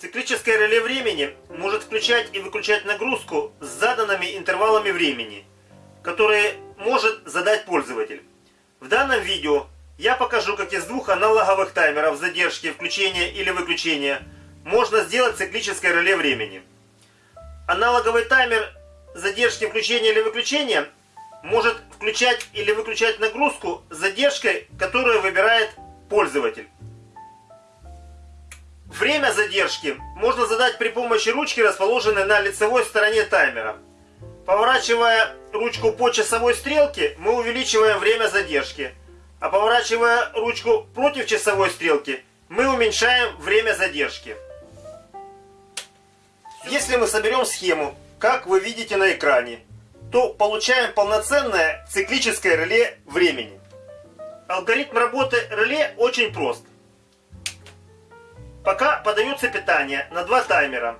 Циклическое реле времени может включать и выключать нагрузку с заданными интервалами времени, которые может задать пользователь. В данном видео я покажу, как из двух аналоговых таймеров задержки, включения или выключения можно сделать циклическое реле времени. Аналоговый таймер задержки, включения или выключения может включать или выключать нагрузку с задержкой, которую выбирает пользователь. Время задержки можно задать при помощи ручки, расположенной на лицевой стороне таймера. Поворачивая ручку по часовой стрелке, мы увеличиваем время задержки. А поворачивая ручку против часовой стрелки, мы уменьшаем время задержки. Если мы соберем схему, как вы видите на экране, то получаем полноценное циклическое реле времени. Алгоритм работы реле очень прост. Пока подается питание на два таймера.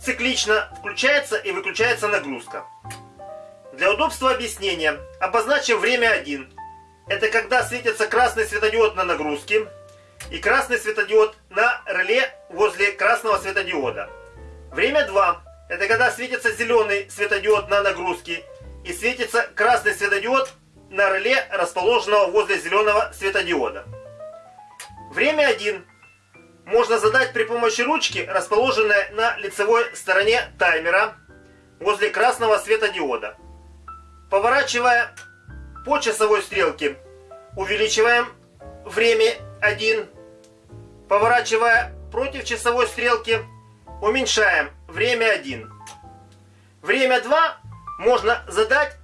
Циклично включается и выключается нагрузка. Для удобства объяснения обозначим время 1. Это когда светится красный светодиод на нагрузке и красный светодиод на реле возле красного светодиода. Время 2. Это когда светится зеленый светодиод на нагрузке и светится красный светодиод на реле, расположенного возле зеленого светодиода. Время 1 можно задать при помощи ручки, расположенной на лицевой стороне таймера, возле красного светодиода. Поворачивая по часовой стрелке, увеличиваем время 1. Поворачивая против часовой стрелки, уменьшаем время 1. Время 2 можно задать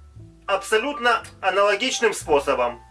абсолютно аналогичным способом.